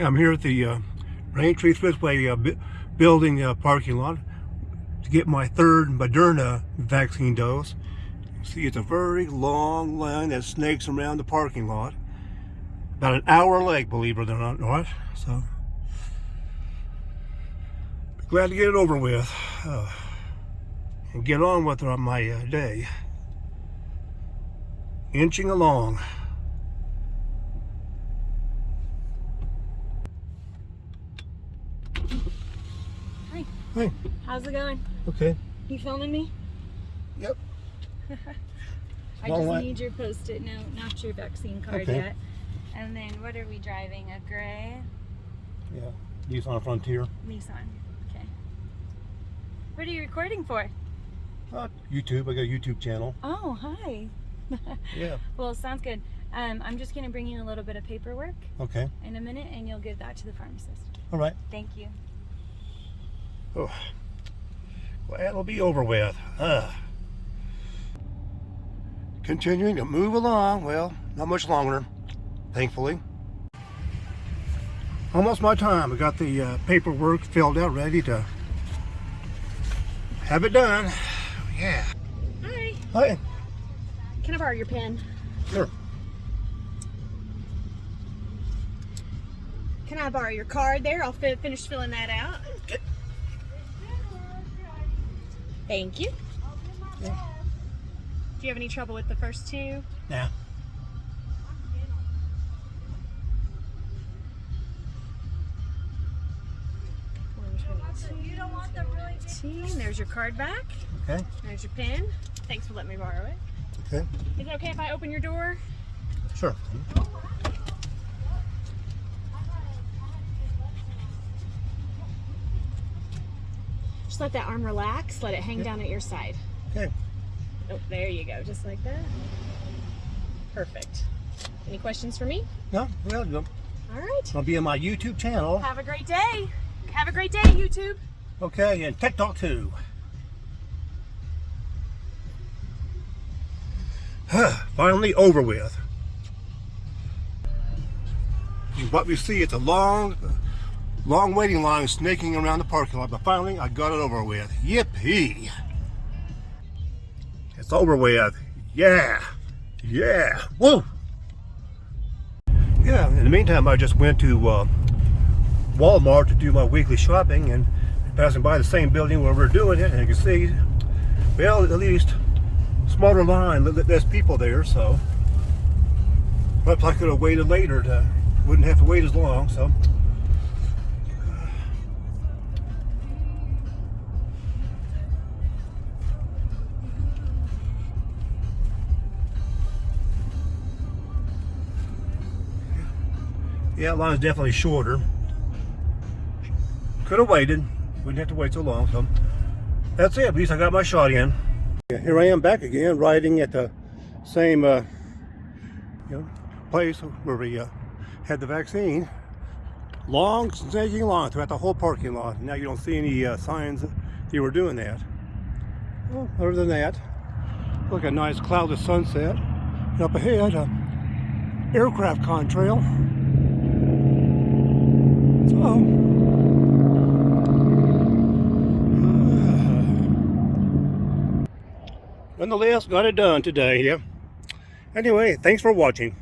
I'm here at the uh, Raintree Expressway uh, building uh, parking lot to get my third Moderna vaccine dose. See, it's a very long line that snakes around the parking lot. About an hour late, believe it or not. not. So, glad to get it over with uh, and get on with my uh, day. Inching along. Hi. How's it going? okay. You filming me? Yep. I Long just need your post-it note, not your vaccine card Okay. yet. And then what are we driving? A gray Yeah. Nissan Frontier. Nissan. Okay. What are you recording for? Uh, YouTube. I got a YouTube channel. Oh, hi. Yeah. well, sounds good. Um, I'm just going to bring you a little bit of paperwork Okay. in a minute, and you'll give that to the pharmacist. All right. Thank you. Oh. Well, it'll be over with. Uh. Continuing to move along. Well, not much longer, thankfully. Almost my time. I got the uh, paperwork filled out, ready to have it done. Yeah. Hi. Hi. Can I borrow your pen? Sure. Can I borrow your card there? I'll fi- finish filling that out. Thank you. Yeah. Do you have any trouble with the first two? Now. There's your card back. Okay. There's your pin. Thanks for letting me borrow it. Okay. Is it okay if I open your door? Sure. Just let that arm relax. Let it hang down at your side. Okay. Oh, there you go. Just like that. Perfect. Any questions for me? No, well, you'll- All right. I'll be on my YouTube channel. Have a great day. Have a great day, YouTube. Okay, and TikTok too. Finally over with. What we see, it's a long, long waiting line snaking around the parking lot, but finally I got it over with. Yippee! It's over with. Yeah! Yeah! Woo! Yeah, in the meantime, I just went to uh, Walmart to do my weekly shopping and passing by the same building where we're doing it and you can see well at least smaller line li- less people there so perhaps I could have waited later to wouldn't have to wait as long so yeah line's definitely shorter could have waited. Wouldn't have to wait so long. So that's it. At least I got my shot in. Yeah, here I am back again, riding at the same uh, you know, place where we uh, had the vaccine. Long, snaking along throughout the whole parking lot. Now you don't see any uh, signs that you were doing that. Well, other than that, look at a nice cloudless sunset. And up ahead, a aircraft contrail. So. Nonetheless, got it done today. Yeah. Anyway, thanks for watching.